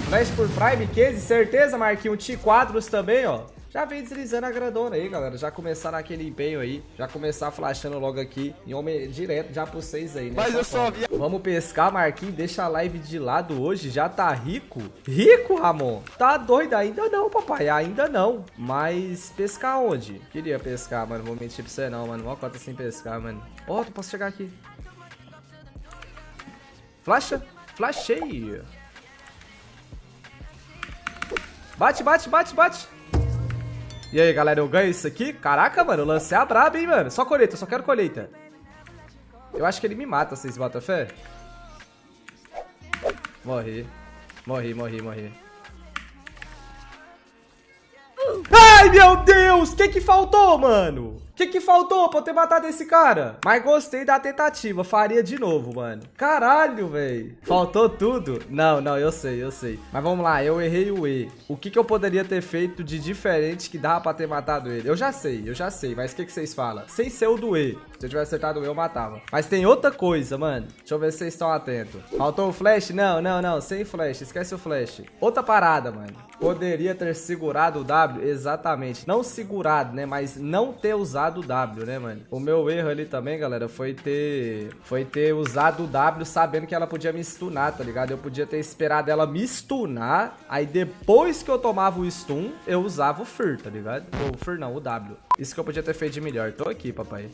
Flash por Prime, Case, certeza, Marquinhos. T4 também, ó. Já vem deslizando a grandona aí, galera. Já começar naquele empenho aí. Já começar flashando logo aqui. Em homem direto já pro 6 aí, né? Mas eu só vi... Vamos pescar, Marquinhos. Deixa a live de lado hoje. Já tá rico? Rico, Ramon? Tá doido? Ainda não, papai. Ainda não. Mas pescar onde? Queria pescar, mano. Vou mentir pra você não, mano. Mó cota sem pescar, mano. Ó, oh, posso chegar aqui. Flasha. Flashei. Bate, bate, bate, bate. E aí, galera, eu ganho isso aqui? Caraca, mano, eu lancei a braba, hein, mano. Só colheita, só quero colheita. Eu acho que ele me mata, vocês botam fé? Morri. Morri, morri, morri. Ai, meu Deus! O que que faltou, mano? O que que faltou pra eu ter matado esse cara? Mas gostei da tentativa, faria de novo, mano. Caralho, velho. Faltou tudo? Não, não, eu sei, eu sei. Mas vamos lá, eu errei o E. O que que eu poderia ter feito de diferente que dava pra ter matado ele? Eu já sei, eu já sei, mas o que que vocês falam? Sem ser o do E. Se eu tivesse acertado o E, eu matava. Mas tem outra coisa, mano. Deixa eu ver se vocês estão atentos. Faltou o flash? Não, não, não, sem flash, esquece o flash. Outra parada, mano. Poderia ter segurado o W? Exatamente. Não segurado, né, mas não ter usado usado o W, né, mano? O meu erro ali também, galera, foi ter foi ter usado o W sabendo que ela podia me stunar, tá ligado? Eu podia ter esperado ela me stunar, aí depois que eu tomava o stun, eu usava o Fur, tá ligado? O Fur não, o W. Isso que eu podia ter feito de melhor. Tô aqui, papai.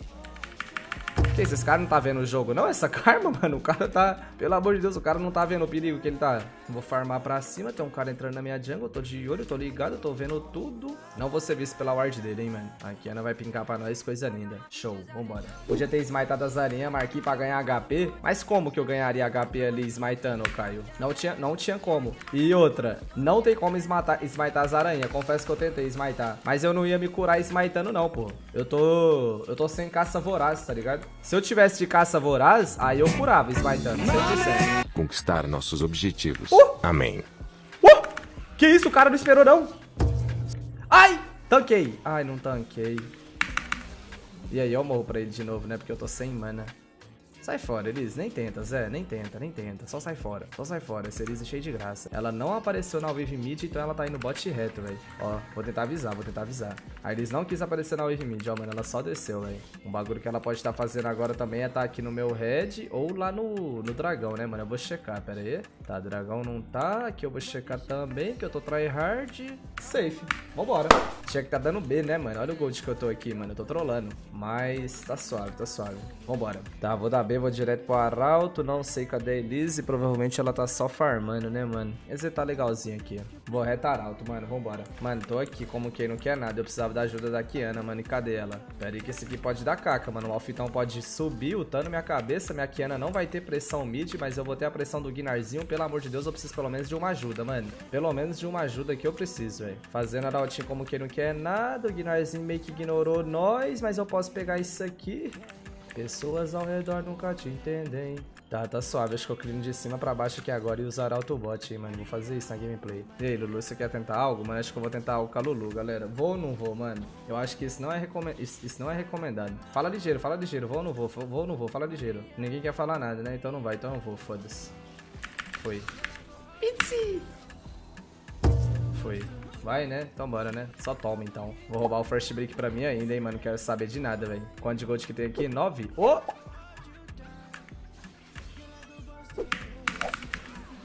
Esse cara não tá vendo o jogo, não? Essa karma, mano, o cara tá... Pelo amor de Deus, o cara não tá vendo o perigo que ele tá. Vou farmar pra cima, tem um cara entrando na minha jungle, tô de olho, tô ligado, tô vendo tudo. Não vou ser visto pela ward dele, hein, mano. Aqui, Ana vai pincar pra nós, coisa linda. Show, vambora. Podia ter smitado as aranhas, marquei pra ganhar HP. Mas como que eu ganharia HP ali smitando, Caio? Não tinha, não tinha como. E outra, não tem como smitar, smitar as aranhas. Confesso que eu tentei smitar. Mas eu não ia me curar smitando, não, pô. Eu tô... Eu tô sem caça voraz, tá ligado? Se eu tivesse de caça voraz, aí eu curava, smiteando, 100%. Conquistar nossos objetivos. Uh! Amém. Uh! Que isso, o cara não esperou, não. Ai! Tanquei. Ai, não tanquei. E aí, eu morro pra ele de novo, né? Porque eu tô sem mana. Sai fora, Elise. Nem tenta, Zé. Nem tenta, nem tenta. Só sai fora. Só sai fora. Essa Elise é cheia de graça. Ela não apareceu na wave mid, então ela tá indo bot reto, velho. Ó, vou tentar avisar, vou tentar avisar. A Elise não quis aparecer na wave mid, ó, mano. Ela só desceu, velho. Um bagulho que ela pode estar tá fazendo agora também é estar tá aqui no meu red ou lá no, no dragão, né, mano? Eu vou checar, pera aí. Tá, dragão não tá. Aqui eu vou checar também, que eu tô tryhard. Safe. Vambora. Tinha que tá dando B, né, mano? Olha o gold que eu tô aqui, mano. Eu tô trolando. Mas tá suave, tá suave. Vambora. Tá, vou dar B vou direto pro Arauto, não sei cadê a Elise, provavelmente ela tá só farmando, né, mano? Esse tá legalzinho aqui, ó. Vou reto Arauto, mano, vambora. Mano, tô aqui como quem não quer nada, eu precisava da ajuda da Kiana, mano, e cadê ela? Pera aí que esse aqui pode dar caca, mano, o Alfitão pode subir, lutando minha cabeça, minha Kiana não vai ter pressão mid, mas eu vou ter a pressão do Guinarzinho, pelo amor de Deus, eu preciso pelo menos de uma ajuda, mano. Pelo menos de uma ajuda que eu preciso, velho. Fazendo Arautinho como quem não quer nada, o Guinarzinho meio que ignorou nós, mas eu posso pegar isso aqui. Pessoas ao redor nunca te entendem. Tá, tá suave. Acho que eu clino de cima pra baixo aqui agora e usar autobot, mano. Vou fazer isso na gameplay. E aí, Lulu, você quer tentar algo? Mano, acho que eu vou tentar algo com a Lulu, galera. Vou ou não vou, mano? Eu acho que isso não é, recome... isso, isso não é recomendado. Fala ligeiro, fala ligeiro. Vou ou não vou? Vou ou não vou? Fala ligeiro. Ninguém quer falar nada, né? Então não vai. Então eu vou. Foda-se. Foi. Itzy! Foi. Vai, né? Então bora, né? Só toma, então. Vou roubar o first break pra mim ainda, hein, mano. Quero saber de nada, velho. Quanto de gold que tem aqui? Nove? Oh!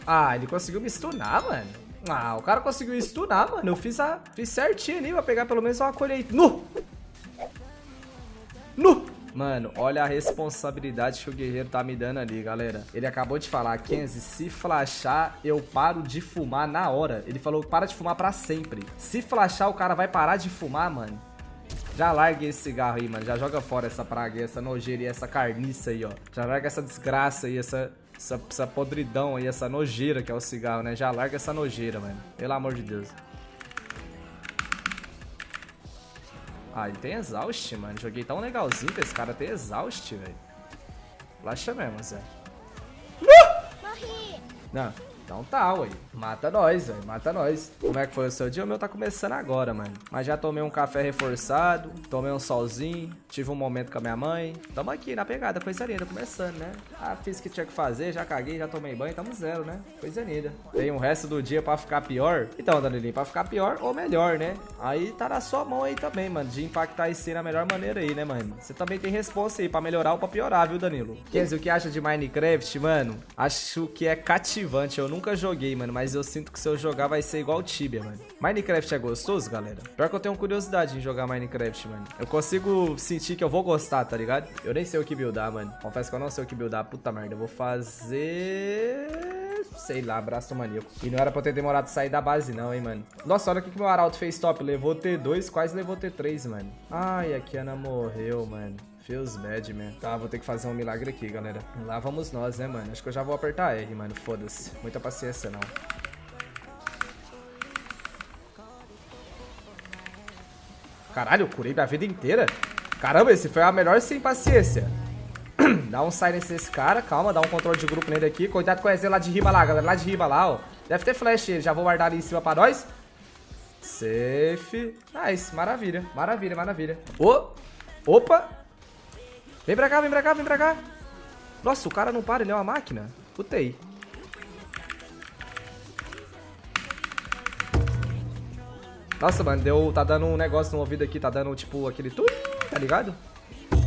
Ah, ele conseguiu me stunar, mano. Ah, o cara conseguiu stunar, mano. Eu fiz, a... fiz certinho ali pra pegar pelo menos uma colheita. Nu! Mano, olha a responsabilidade que o guerreiro tá me dando ali, galera. Ele acabou de falar, Kenzie, se flashar, eu paro de fumar na hora. Ele falou, para de fumar pra sempre. Se flashar, o cara vai parar de fumar, mano. Já larga esse cigarro aí, mano. Já joga fora essa praga, essa nojeira e essa carniça aí, ó. Já larga essa desgraça aí, essa, essa, essa podridão aí, essa nojeira que é o cigarro, né? Já larga essa nojeira, mano. Pelo amor de Deus. Ah, ele tem exaust, mano. Joguei tão legalzinho pra esse cara ter exaust, velho. Laxa mesmo, Zé. Uh! Morri! Não. Então tá, ué. Mata nós, velho. Mata nós. Como é que foi o seu dia? O meu tá começando agora, mano. Mas já tomei um café reforçado, tomei um solzinho, tive um momento com a minha mãe. Tamo aqui na pegada, coisa linda, começando, né? Ah, fiz o que tinha que fazer, já caguei, já tomei banho, tamo zero, né? Coisa linda. Tem o resto do dia pra ficar pior. Então, Danilinho, pra ficar pior ou melhor, né? Aí tá na sua mão aí também, mano, de impactar esse na melhor maneira aí, né, mano? Você também tem responsa aí pra melhorar ou pra piorar, viu, Danilo? Kenzie, o que acha de Minecraft, mano? Acho que é cativante. Eu nunca joguei, mano, mas eu sinto que se eu jogar vai ser igual Tibia, mano. Minecraft é gostoso, galera? Pior que eu tenho curiosidade em jogar Minecraft, mano. Eu consigo sentir que eu vou gostar, tá ligado? Eu nem sei o que buildar, mano. Confesso que eu não sei o que buildar. Puta merda, eu vou fazer... Sei lá, braço maníaco. E não era pra eu ter demorado sair da base não, hein, mano. Nossa, olha o que, que meu arauto fez top. Levou T2, quase levou T3, mano. Ai, a Kiana morreu, mano. Feels bad, man. Tá, vou ter que fazer um milagre aqui, galera. Lá vamos nós, né, mano? Acho que eu já vou apertar R, mano. Foda-se. Muita paciência, não. Caralho, eu curei minha vida inteira. Caramba, esse foi a melhor sem paciência. dá um silence nesse cara, calma, dá um controle de grupo nele aqui. Cuidado com o EZ lá de riba lá, galera. Lá de riba lá, ó. Deve ter flash ele, já vou guardar ali em cima pra nós. Safe. Nice, maravilha, maravilha, maravilha. Oh, opa. Vem pra cá, vem pra cá, vem pra cá. Nossa, o cara não para, ele é uma máquina. Putei. Nossa, mano, deu, tá dando um negócio no ouvido aqui, tá dando, tipo, aquele twin, tá ligado?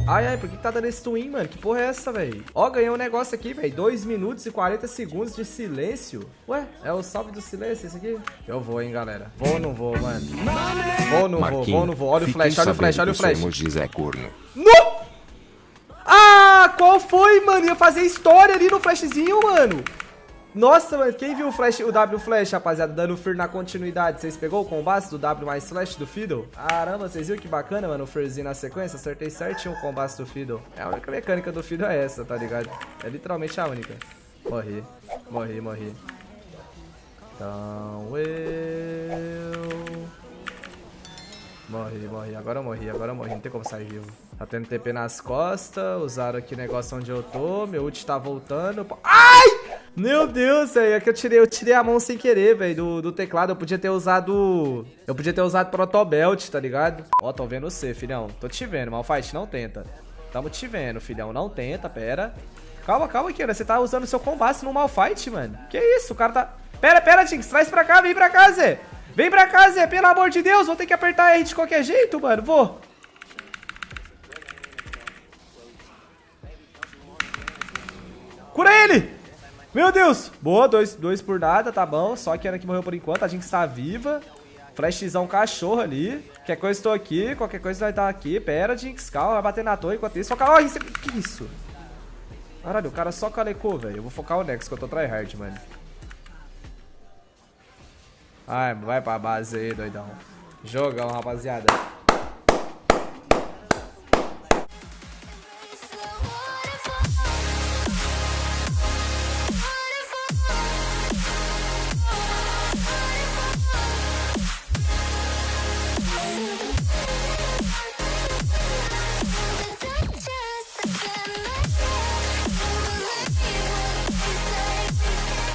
Ai, ai, por que, que tá dando esse twin, mano? Que porra é essa, velho? Ó, ganhei um negócio aqui, velho. 2 minutos e 40 segundos de silêncio. Ué, é o salve do silêncio esse aqui? Eu vou, hein, galera. Vou ou não vou, mano? Vou ou não vou? Vou ou não vou? Olha o flash, olha o flash, olha o flash. José corno. No! Foi, mano? Ia fazer história ali no flashzinho, mano. Nossa, mano, quem viu o, flash, o W Flash, rapaziada, dando Fear na continuidade? Vocês pegou o combate do W mais Flash do Fiddle? Caramba, vocês viram que bacana, mano, o Fearzinho na sequência? Acertei certinho o combate do Fiddle. É a única mecânica do Fiddle é essa, tá ligado? É literalmente a única. Morri, morri, morri. Então eu... Morri, morri. Agora eu morri, agora eu morri. Não tem como sair vivo. Tá tendo TP nas costas. Usaram aqui o negócio onde eu tô. Meu ult tá voltando. Ai! Meu Deus, velho. É que eu tirei, eu tirei a mão sem querer, velho, do, do teclado. Eu podia ter usado... Eu podia ter usado Protobelt, tá ligado? Ó, tô vendo você, filhão. Tô te vendo, Malfight. Não tenta. Tamo te vendo, filhão. Não tenta, pera. Calma, calma, Kira. Você tá usando seu combate no Malfight, mano. Que isso? O cara tá... Pera, pera, Jinx. Traz pra cá, vem pra cá, Zé. Vem pra cá, Zé. Pelo amor de Deus. Vou ter que apertar R de qualquer jeito, mano. Vou. Cura ele! Meu Deus! Boa, dois, dois por nada, tá bom. Só que Ana que morreu por enquanto, a gente está viva. Flashzão cachorro ali. Qualquer coisa estou aqui, qualquer coisa vai estar aqui. Pera, Jinx, calma, vai bater na torre enquanto isso. Foca... Oh, isso... Que isso? Caralho, o cara só calecou, velho. Eu vou focar o Nex, que eu tô tryhard, mano. Ai, vai pra base aí, doidão. Jogão, rapaziada.